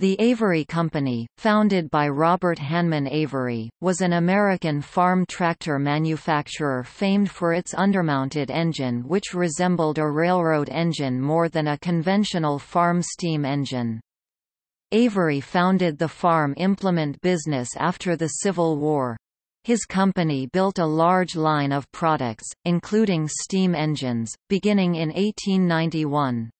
The Avery Company, founded by Robert Hanman Avery, was an American farm tractor manufacturer famed for its undermounted engine which resembled a railroad engine more than a conventional farm steam engine. Avery founded the farm implement business after the Civil War. His company built a large line of products, including steam engines, beginning in 1891.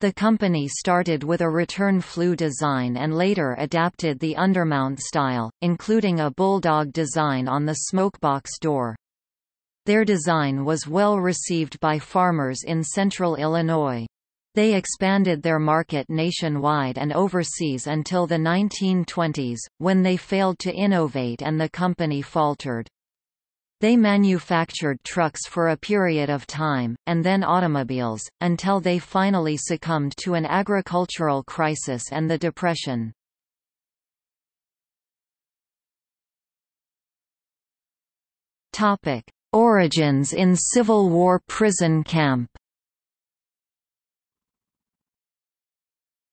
The company started with a return flue design and later adapted the undermount style, including a bulldog design on the smokebox door. Their design was well received by farmers in central Illinois. They expanded their market nationwide and overseas until the 1920s, when they failed to innovate and the company faltered. They manufactured trucks for a period of time, and then automobiles, until they finally succumbed to an agricultural crisis and the Depression. Origins in Civil War prison camp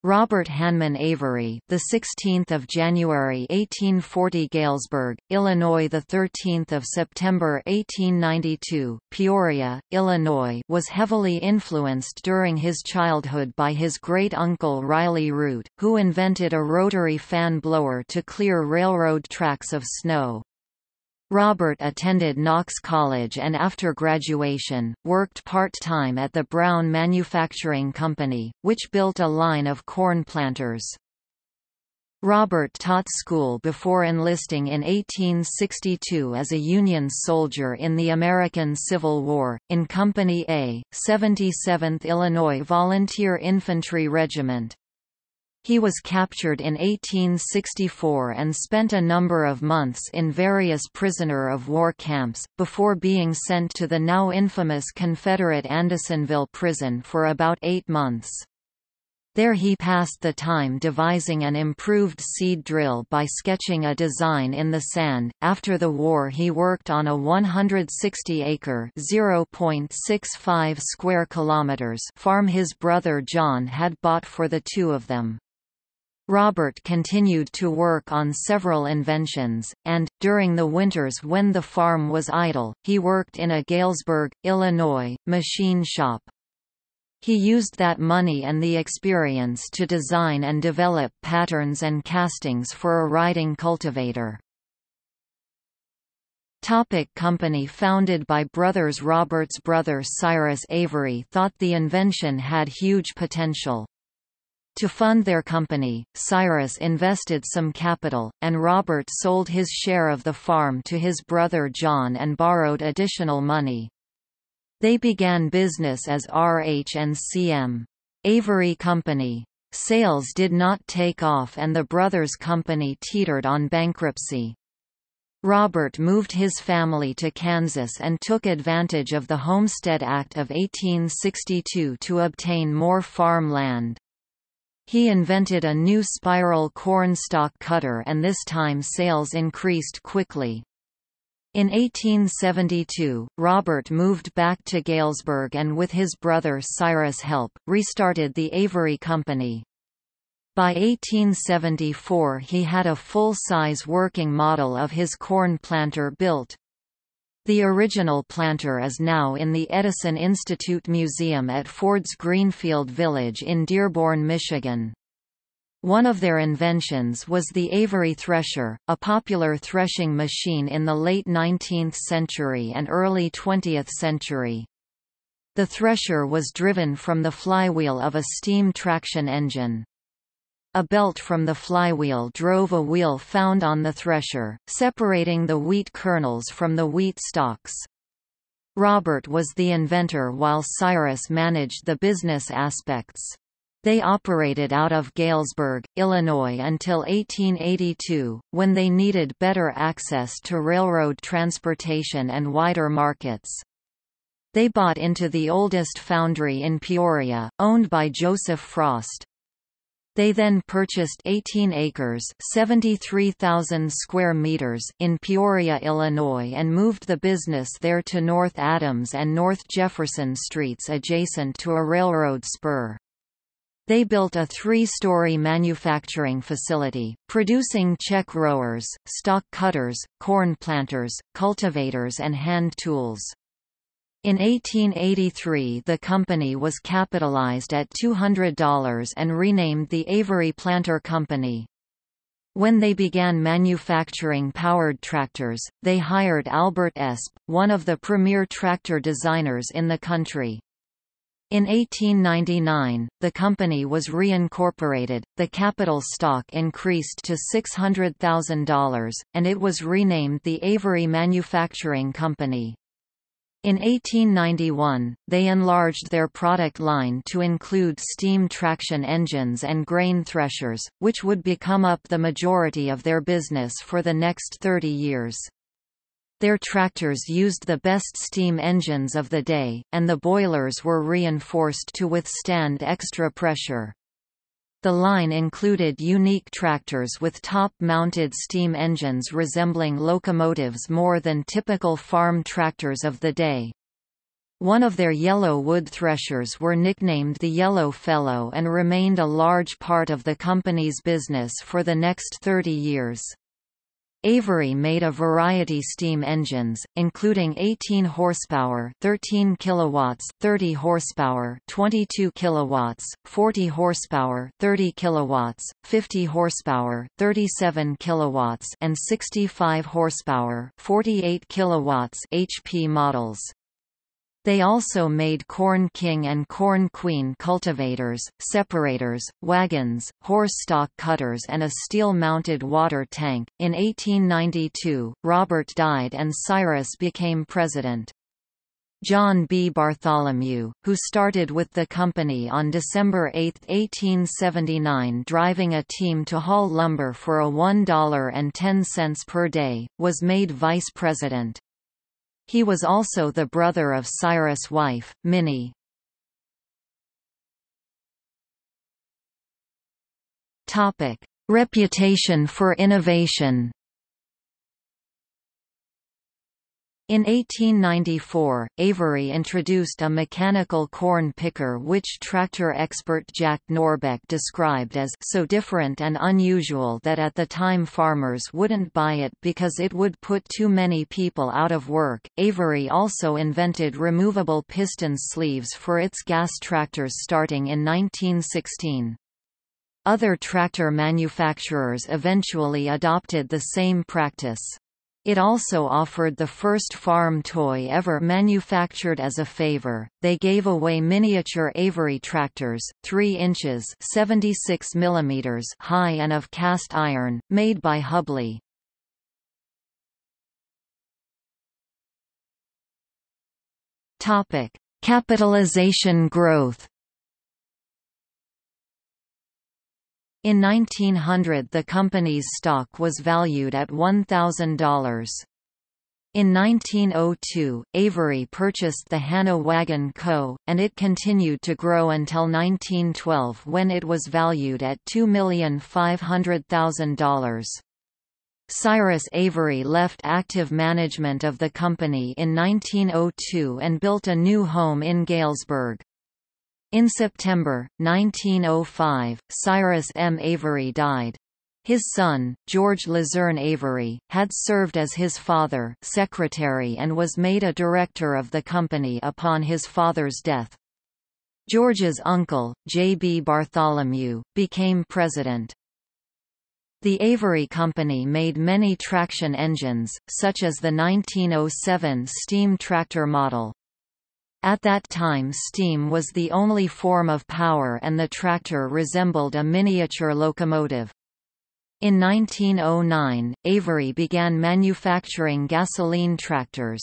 Robert Hanman Avery, the 16th of January 1840, Galesburg, Illinois, the 13th of September 1892, Peoria, Illinois, was heavily influenced during his childhood by his great-uncle Riley Root, who invented a rotary fan blower to clear railroad tracks of snow. Robert attended Knox College and after graduation, worked part-time at the Brown Manufacturing Company, which built a line of corn planters. Robert taught school before enlisting in 1862 as a Union soldier in the American Civil War, in Company A, 77th Illinois Volunteer Infantry Regiment. He was captured in 1864 and spent a number of months in various prisoner of war camps, before being sent to the now infamous Confederate Andersonville prison for about eight months. There he passed the time devising an improved seed drill by sketching a design in the sand. After the war, he worked on a 160-acre (0.65 square kilometers) farm his brother John had bought for the two of them. Robert continued to work on several inventions, and, during the winters when the farm was idle, he worked in a Galesburg, Illinois, machine shop. He used that money and the experience to design and develop patterns and castings for a riding cultivator. Topic company Founded by brothers Robert's brother Cyrus Avery thought the invention had huge potential. To fund their company, Cyrus invested some capital, and Robert sold his share of the farm to his brother John and borrowed additional money. They began business as RH&CM. Avery Company. Sales did not take off and the brothers' company teetered on bankruptcy. Robert moved his family to Kansas and took advantage of the Homestead Act of 1862 to obtain more farm land. He invented a new spiral cornstalk cutter and this time sales increased quickly. In 1872, Robert moved back to Galesburg and with his brother Cyrus' help, restarted the Avery Company. By 1874 he had a full-size working model of his corn planter built. The original planter is now in the Edison Institute Museum at Ford's Greenfield Village in Dearborn, Michigan. One of their inventions was the Avery thresher, a popular threshing machine in the late 19th century and early 20th century. The thresher was driven from the flywheel of a steam traction engine. A belt from the flywheel drove a wheel found on the thresher, separating the wheat kernels from the wheat stalks. Robert was the inventor while Cyrus managed the business aspects. They operated out of Galesburg, Illinois until 1882, when they needed better access to railroad transportation and wider markets. They bought into the oldest foundry in Peoria, owned by Joseph Frost. They then purchased 18 acres 73,000 square meters in Peoria, Illinois and moved the business there to North Adams and North Jefferson Streets adjacent to a railroad spur. They built a three-story manufacturing facility, producing check rowers, stock cutters, corn planters, cultivators and hand tools. In 1883 the company was capitalized at $200 and renamed the Avery Planter Company. When they began manufacturing powered tractors, they hired Albert Esp, one of the premier tractor designers in the country. In 1899, the company was reincorporated, the capital stock increased to $600,000, and it was renamed the Avery Manufacturing Company. In 1891, they enlarged their product line to include steam traction engines and grain threshers, which would become up the majority of their business for the next 30 years. Their tractors used the best steam engines of the day, and the boilers were reinforced to withstand extra pressure. The line included unique tractors with top-mounted steam engines resembling locomotives more than typical farm tractors of the day. One of their yellow wood threshers were nicknamed the Yellow Fellow and remained a large part of the company's business for the next 30 years. Avery made a variety steam engines, including 18 horsepower, 13 kilowatts, 30 horsepower, 22 kilowatts, 40 horsepower, 30 kilowatts, 50 horsepower, 37 kilowatts, and 65 horsepower, 48 kilowatts HP models. They also made Corn King and Corn Queen cultivators, separators, wagons, horse stock cutters, and a steel mounted water tank. In 1892, Robert died and Cyrus became president. John B. Bartholomew, who started with the company on December 8, 1879 driving a team to haul lumber for a $1.10 per day, was made vice president. He was also the brother of Cyrus' wife, Minnie. Reputation for innovation In 1894, Avery introduced a mechanical corn picker which tractor expert Jack Norbeck described as so different and unusual that at the time farmers wouldn't buy it because it would put too many people out of work. Avery also invented removable piston sleeves for its gas tractors starting in 1916. Other tractor manufacturers eventually adopted the same practice. It also offered the first farm toy ever manufactured as a favor. They gave away miniature Avery tractors, 3 inches (76 mm) high and of cast iron, made by Hubley. Topic: Capitalization growth. In 1900 the company's stock was valued at $1,000. In 1902, Avery purchased the Hanna Wagon Co., and it continued to grow until 1912 when it was valued at $2,500,000. Cyrus Avery left active management of the company in 1902 and built a new home in Galesburg. In September, 1905, Cyrus M. Avery died. His son, George Luzerne Avery, had served as his father secretary and was made a director of the company upon his father's death. George's uncle, J. B. Bartholomew, became president. The Avery Company made many traction engines, such as the 1907 steam tractor model. At that time steam was the only form of power and the tractor resembled a miniature locomotive. In 1909, Avery began manufacturing gasoline tractors.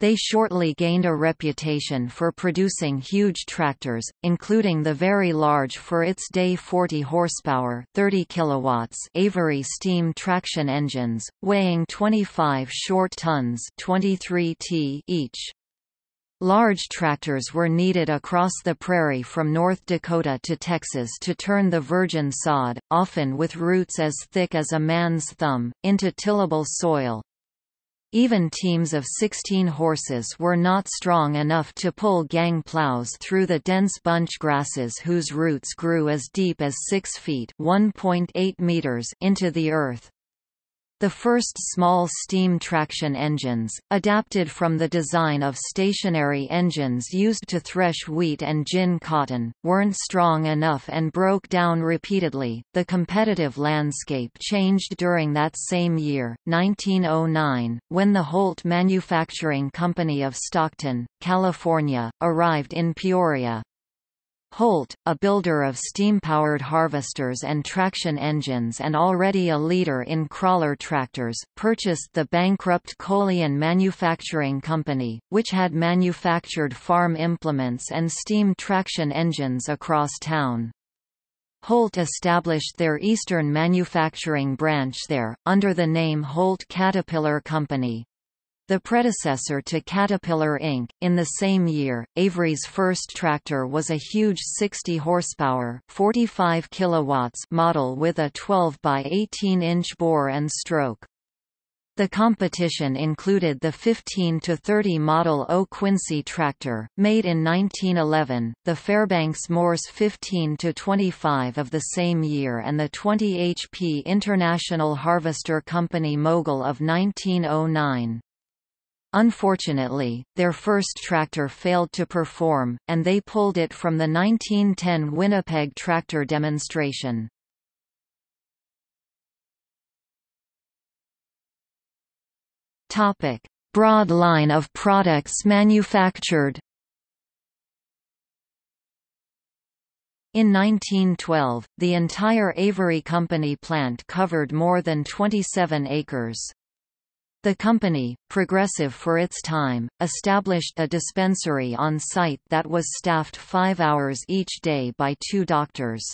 They shortly gained a reputation for producing huge tractors, including the very large for its day 40 horsepower 30 kilowatts Avery steam traction engines, weighing 25 short tons 23 t each. Large tractors were needed across the prairie from North Dakota to Texas to turn the virgin sod, often with roots as thick as a man's thumb, into tillable soil. Even teams of 16 horses were not strong enough to pull gang plows through the dense bunch grasses whose roots grew as deep as 6 feet meters into the earth. The first small steam traction engines, adapted from the design of stationary engines used to thresh wheat and gin cotton, weren't strong enough and broke down repeatedly. The competitive landscape changed during that same year, 1909, when the Holt Manufacturing Company of Stockton, California, arrived in Peoria. Holt, a builder of steam-powered harvesters and traction engines and already a leader in crawler tractors, purchased the bankrupt Colean Manufacturing Company, which had manufactured farm implements and steam traction engines across town. Holt established their eastern manufacturing branch there, under the name Holt Caterpillar Company. The predecessor to Caterpillar Inc. In the same year, Avery's first tractor was a huge 60 horsepower, 45 kilowatts model with a 12 by 18 inch bore and stroke. The competition included the 15 to 30 model O Quincy tractor, made in 1911, the Fairbanks Morse 15 to 25 of the same year, and the 20 HP International Harvester Company Mogul of 1909. Unfortunately, their first tractor failed to perform, and they pulled it from the 1910 Winnipeg tractor demonstration. Topic: Broad line of products manufactured In 1912, the entire Avery Company plant covered more than 27 acres. The company, progressive for its time, established a dispensary on site that was staffed five hours each day by two doctors.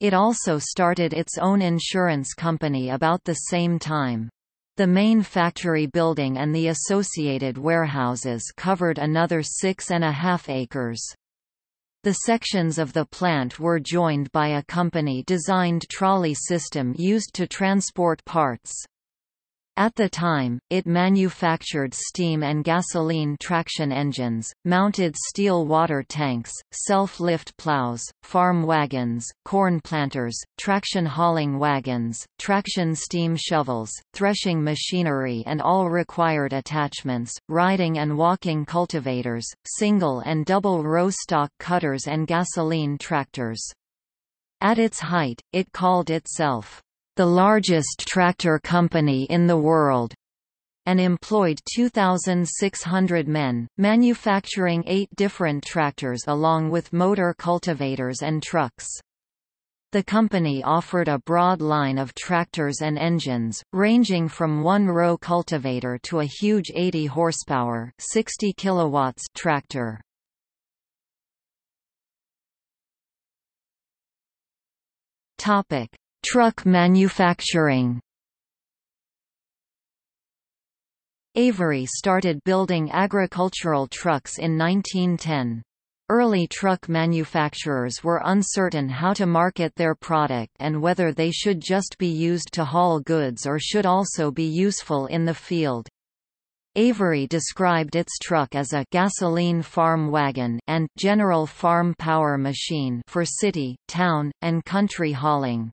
It also started its own insurance company about the same time. The main factory building and the associated warehouses covered another six and a half acres. The sections of the plant were joined by a company-designed trolley system used to transport parts. At the time, it manufactured steam and gasoline traction engines, mounted steel water tanks, self-lift plows, farm wagons, corn planters, traction hauling wagons, traction steam shovels, threshing machinery and all required attachments, riding and walking cultivators, single and double row stock cutters and gasoline tractors. At its height, it called itself the largest tractor company in the world, and employed 2,600 men, manufacturing eight different tractors along with motor cultivators and trucks. The company offered a broad line of tractors and engines, ranging from one-row cultivator to a huge 80 horsepower 60 kilowatts tractor. Topic: Truck manufacturing Avery started building agricultural trucks in 1910. Early truck manufacturers were uncertain how to market their product and whether they should just be used to haul goods or should also be useful in the field. Avery described its truck as a gasoline farm wagon and general farm power machine for city, town, and country hauling.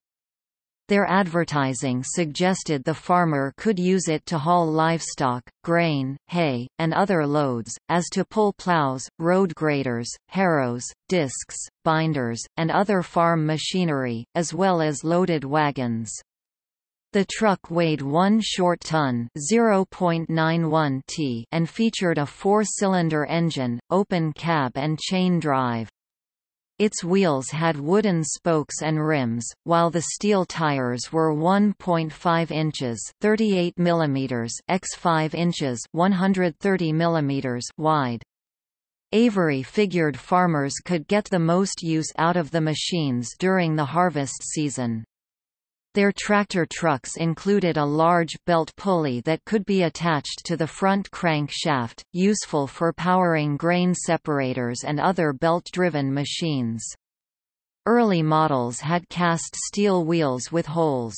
Their advertising suggested the farmer could use it to haul livestock, grain, hay, and other loads, as to pull plows, road graders, harrows, discs, binders, and other farm machinery, as well as loaded wagons. The truck weighed 1 short ton (0.91 t) and featured a four-cylinder engine, open cab and chain drive. Its wheels had wooden spokes and rims, while the steel tires were 1.5 inches (38 mm) x 5 inches (130 mm) wide. Avery figured farmers could get the most use out of the machines during the harvest season. Their tractor trucks included a large belt pulley that could be attached to the front crank shaft, useful for powering grain separators and other belt-driven machines. Early models had cast steel wheels with holes.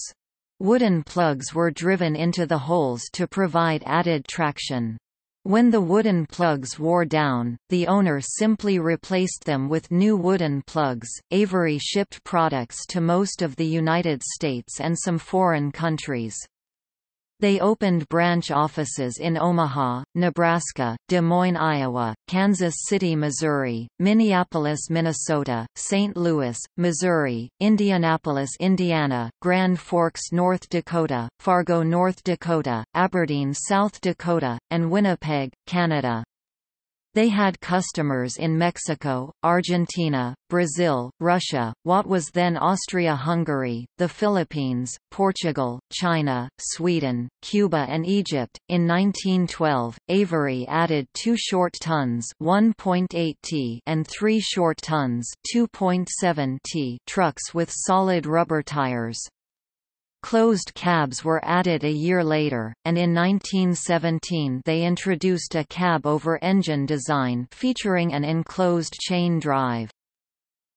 Wooden plugs were driven into the holes to provide added traction. When the wooden plugs wore down, the owner simply replaced them with new wooden plugs. Avery shipped products to most of the United States and some foreign countries. They opened branch offices in Omaha, Nebraska, Des Moines, Iowa, Kansas City, Missouri, Minneapolis, Minnesota, St. Louis, Missouri, Indianapolis, Indiana, Grand Forks, North Dakota, Fargo, North Dakota, Aberdeen, South Dakota, and Winnipeg, Canada. They had customers in Mexico, Argentina, Brazil, Russia, what was then Austria-Hungary, the Philippines, Portugal, China, Sweden, Cuba and Egypt. In 1912, Avery added 2 short tons (1.8 t) and 3 short tons (2.7 t) trucks with solid rubber tires. Closed cabs were added a year later, and in 1917 they introduced a cab-over-engine design featuring an enclosed chain drive.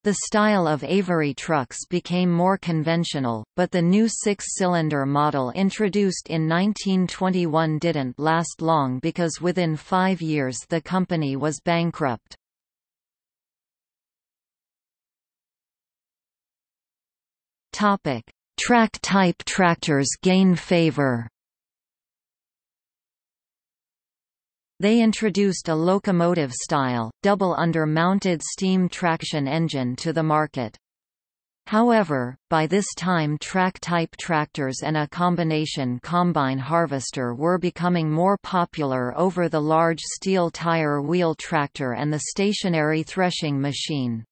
The style of Avery trucks became more conventional, but the new six-cylinder model introduced in 1921 didn't last long because within five years the company was bankrupt. Topic: Track-type tractors gain favor. They introduced a locomotive-style, double under-mounted steam traction engine to the market. However, by this time track-type tractors and a combination combine harvester were becoming more popular over the large steel tire wheel tractor and the stationary threshing machine.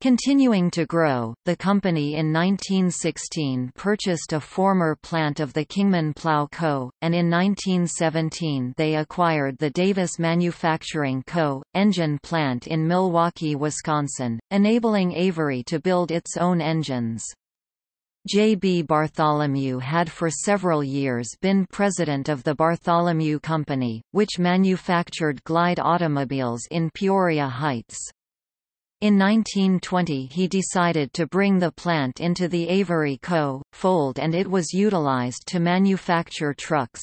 Continuing to grow, the company in 1916 purchased a former plant of the Kingman Plow Co., and in 1917 they acquired the Davis Manufacturing Co., engine plant in Milwaukee, Wisconsin, enabling Avery to build its own engines. J. B. Bartholomew had for several years been president of the Bartholomew Company, which manufactured glide automobiles in Peoria Heights. In 1920 he decided to bring the plant into the Avery Co. fold and it was utilized to manufacture trucks.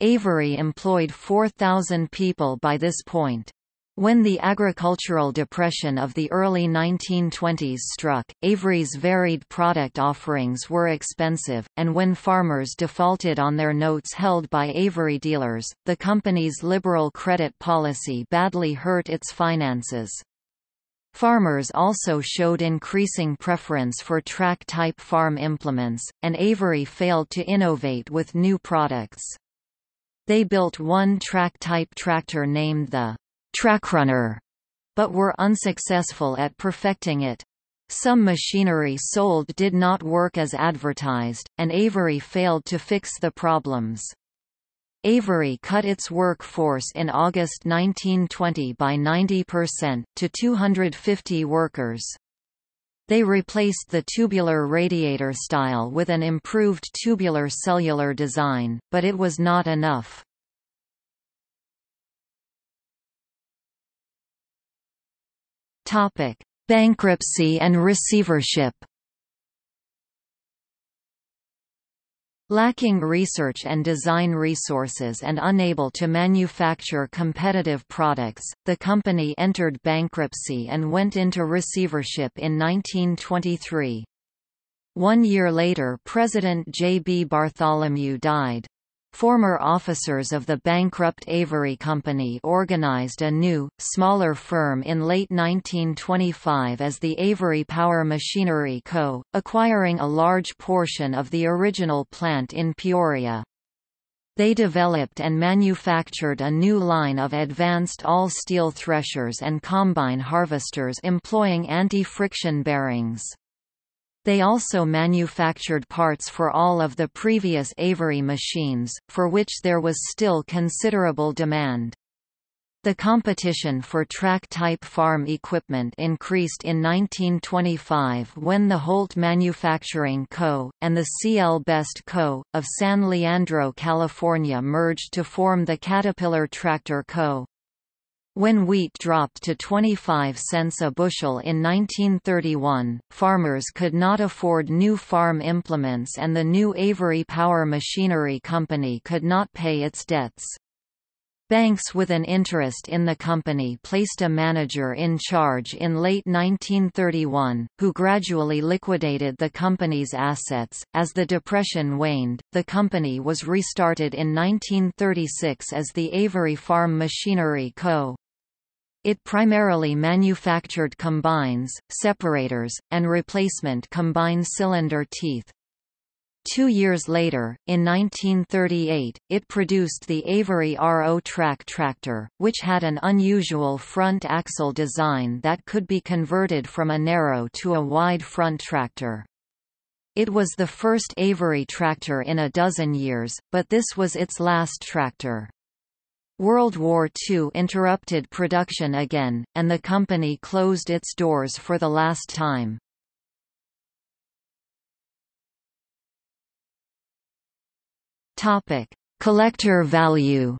Avery employed 4,000 people by this point. When the agricultural depression of the early 1920s struck, Avery's varied product offerings were expensive, and when farmers defaulted on their notes held by Avery dealers, the company's liberal credit policy badly hurt its finances. Farmers also showed increasing preference for track-type farm implements, and Avery failed to innovate with new products. They built one track-type tractor named the Trackrunner, but were unsuccessful at perfecting it. Some machinery sold did not work as advertised, and Avery failed to fix the problems. Avery cut its workforce in August 1920 by 90%, to 250 workers. They replaced the tubular radiator style with an improved tubular cellular design, but it was not enough. Bankruptcy and receivership Lacking research and design resources and unable to manufacture competitive products, the company entered bankruptcy and went into receivership in 1923. One year later President J. B. Bartholomew died. Former officers of the bankrupt Avery Company organized a new, smaller firm in late 1925 as the Avery Power Machinery Co., acquiring a large portion of the original plant in Peoria. They developed and manufactured a new line of advanced all-steel threshers and combine harvesters employing anti-friction bearings. They also manufactured parts for all of the previous Avery machines, for which there was still considerable demand. The competition for track-type farm equipment increased in 1925 when the Holt Manufacturing Co., and the C.L. Best Co., of San Leandro, California merged to form the Caterpillar Tractor Co. When wheat dropped to 25 cents a bushel in 1931, farmers could not afford new farm implements and the new Avery Power Machinery Company could not pay its debts. Banks with an interest in the company placed a manager in charge in late 1931, who gradually liquidated the company's assets. As the Depression waned, the company was restarted in 1936 as the Avery Farm Machinery Co. It primarily manufactured combines, separators, and replacement combine cylinder teeth. Two years later, in 1938, it produced the Avery Ro-Trak tractor, which had an unusual front axle design that could be converted from a narrow to a wide front tractor. It was the first Avery tractor in a dozen years, but this was its last tractor. World War II interrupted production again, and the company closed its doors for the last time. Topic: Collector value.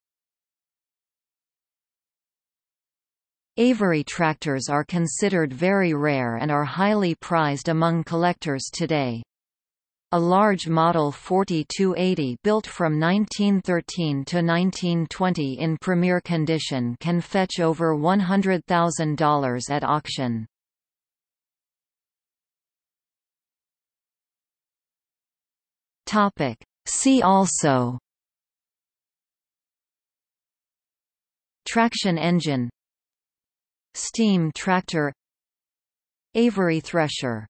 Avery tractors are considered very rare and are highly prized among collectors today. A large Model 4280 built from 1913 to 1920 in premier condition can fetch over $100,000 at auction. See also Traction engine Steam tractor Avery thresher